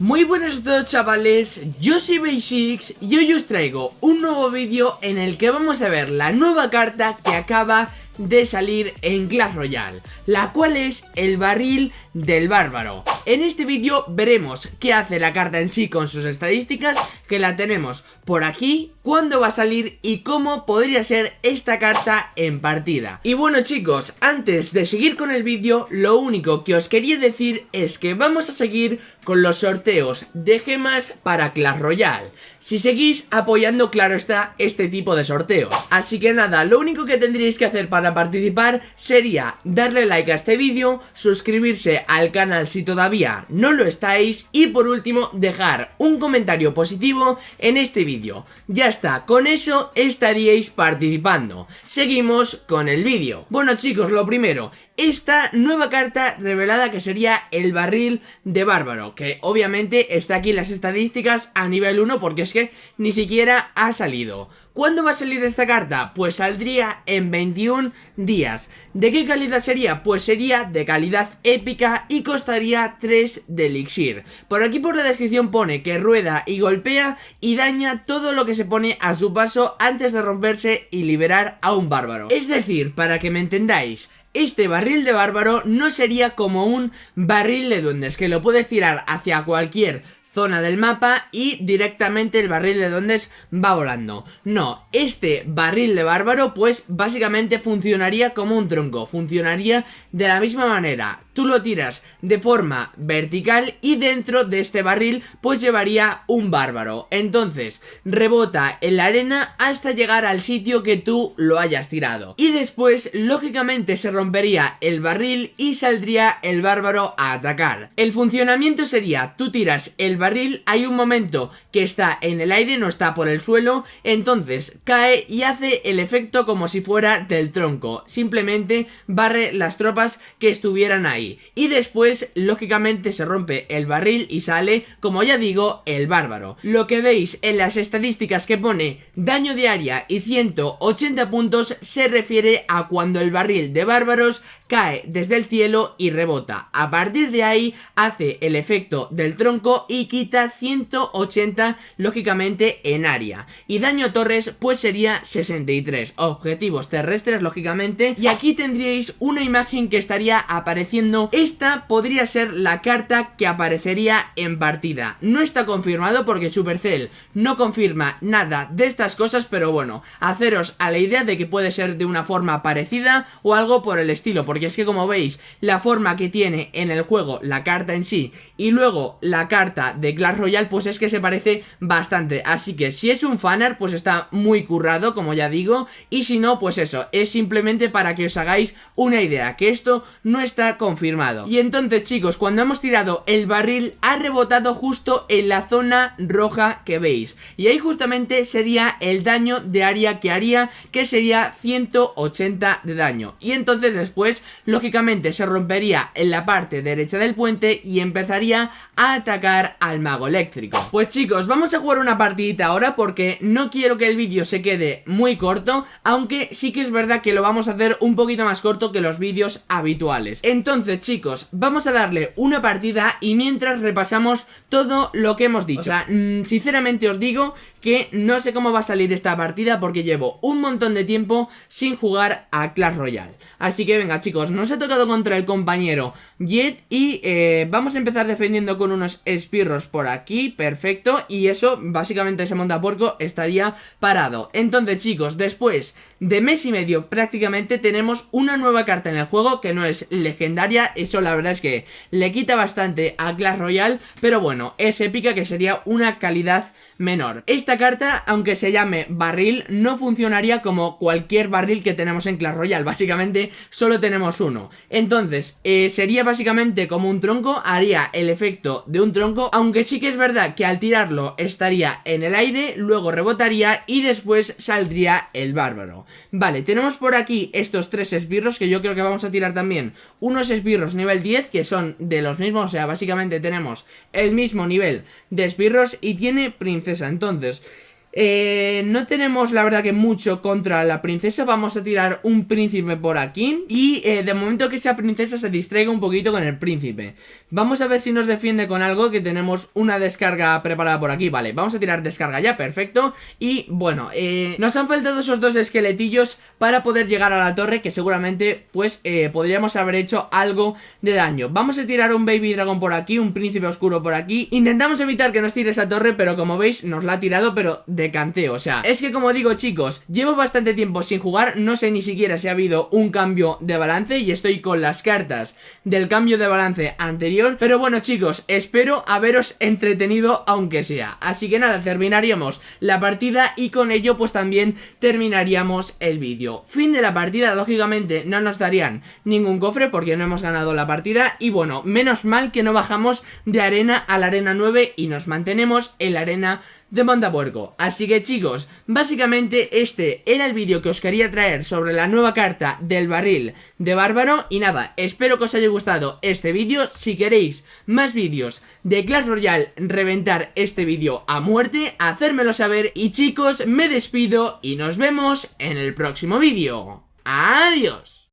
Muy buenas a todos chavales, yo soy Basics y hoy os traigo un nuevo vídeo en el que vamos a ver la nueva carta que acaba de salir en Clash Royale, la cual es el barril del bárbaro. En este vídeo veremos qué hace la carta en sí con sus estadísticas, que la tenemos por aquí, cuándo va a salir y cómo podría ser esta carta en partida. Y bueno chicos, antes de seguir con el vídeo, lo único que os quería decir es que vamos a seguir con los sorteos de gemas para Clash Royale. Si seguís apoyando, claro está, este tipo de sorteos. Así que nada, lo único que tendríais que hacer para participar sería darle like a este vídeo, suscribirse al canal si todavía no lo estáis y por último dejar un comentario positivo en este vídeo. Ya está, con eso estaríais participando. Seguimos con el vídeo. Bueno chicos, lo primero, esta nueva carta revelada que sería el barril de bárbaro, que obviamente está aquí en las estadísticas a nivel 1 porque es que ni siquiera ha salido. ¿Cuándo va a salir esta carta? Pues saldría en 21 días. ¿De qué calidad sería? Pues sería de calidad épica y costaría 3 de elixir. Por aquí por la descripción pone que rueda y golpea y daña todo lo que se pone a su paso antes de romperse y liberar a un bárbaro. Es decir, para que me entendáis, este barril de bárbaro no sería como un barril de duendes que lo puedes tirar hacia cualquier zona del mapa y directamente el barril de duendes va volando. No, este barril de bárbaro pues básicamente funcionaría como un tronco, funcionaría de la misma manera tú lo tiras de forma vertical y dentro de este barril pues llevaría un bárbaro. Entonces rebota en la arena hasta llegar al sitio que tú lo hayas tirado. Y después lógicamente se rompería el barril y saldría el bárbaro a atacar. El funcionamiento sería tú tiras el barril, hay un momento que está en el aire, no está por el suelo, entonces cae y hace el efecto como si fuera del tronco. Simplemente barre las tropas que estuvieran ahí. Y después, lógicamente, se rompe el barril y sale, como ya digo, el bárbaro. Lo que veis en las estadísticas que pone daño de área y 180 puntos se refiere a cuando el barril de bárbaros cae desde el cielo y rebota. A partir de ahí hace el efecto del tronco y quita 180 lógicamente en área. Y daño torres pues sería 63. Objetivos terrestres lógicamente. Y aquí tendríais una imagen que estaría apareciendo esta podría ser la carta que aparecería en partida. No está confirmado porque Supercell no confirma nada de estas cosas, pero bueno, haceros a la idea de que puede ser de una forma parecida o algo por el estilo, porque es que como veis, la forma que tiene en el juego la carta en sí y luego la carta de Clash Royale, pues es que se parece bastante, así que si es un fanart, pues está muy currado, como ya digo, y si no, pues eso, es simplemente para que os hagáis una idea, que esto no está confirmado. Y entonces chicos, cuando hemos tirado el barril ha rebotado justo en la zona roja que veis. Y ahí justamente sería el daño de área que haría, que sería 180 de daño. Y entonces después, lógicamente se rompería en la parte derecha del puente y empezaría a atacar al mago eléctrico Pues chicos, vamos a jugar una partidita ahora porque no quiero que el vídeo se quede muy corto Aunque sí que es verdad que lo vamos a hacer un poquito más corto que los vídeos habituales Entonces chicos, vamos a darle una partida y mientras repasamos todo lo que hemos dicho. O sea, mm, sinceramente os digo que no sé cómo va a salir esta partida porque llevo un montón de tiempo sin jugar a Clash Royale. Así que venga chicos, nos he tocado contra el compañero Jet y eh, vamos a empezar defendiendo con unos espirros por aquí, perfecto. Y eso, básicamente ese montapuerco estaría parado. Entonces chicos, después de mes y medio prácticamente tenemos una nueva carta en el juego que no es legendaria eso la verdad es que le quita bastante a Clash Royale, pero bueno, es épica que sería una calidad menor. Esta carta, aunque se llame barril, no funcionaría como cualquier barril que tenemos en Clash Royale, básicamente solo tenemos uno. Entonces, eh, sería básicamente como un tronco, haría el efecto de un tronco, aunque sí que es verdad que al tirarlo estaría en el aire, luego rebotaría y después saldría el bárbaro. Vale, tenemos por aquí estos tres esbirros que yo creo que vamos a tirar también unos esbirros nivel 10 que son de los mismos, o sea, básicamente tenemos el mismo nivel de esbirros y tiene princesa, entonces... eh, no tenemos la verdad que mucho contra la princesa. Vamos a tirar un príncipe por aquí. Y eh, de momento que esa princesa se distraiga un poquito con el príncipe. Vamos a ver si nos defiende con algo Que tenemos una descarga preparada por aquí. Vale, vamos a tirar descarga ya, perfecto. Y bueno, eh, nos han faltado esos dos esqueletillos Para poder llegar a la torre Que seguramente pues eh, podríamos haber hecho algo de daño. Vamos a tirar un baby dragón por aquí Un príncipe oscuro por aquí. Intentamos evitar que nos tire esa torre Pero como veis nos la ha tirado pero de canteo, o sea, es que como digo chicos, llevo bastante tiempo sin jugar, no sé ni siquiera si ha habido un cambio de balance y estoy con las cartas del cambio de balance anterior, pero bueno chicos, espero haberos entretenido aunque sea, así que nada, terminaríamos la partida y con ello pues también terminaríamos el vídeo. Fin de la partida, lógicamente no nos darían ningún cofre porque no hemos ganado la partida y bueno, menos mal que no bajamos de arena a la arena 9 y nos mantenemos en la arena de Montapuerco. Así que chicos, básicamente este era el vídeo que os quería traer sobre la nueva carta del barril de Bárbaro. Y nada, espero que os haya gustado este vídeo. Si queréis más vídeos de Clash Royale reventar este vídeo a muerte Hacérmelo saber. Y chicos, me despido y nos vemos en el próximo vídeo. Adiós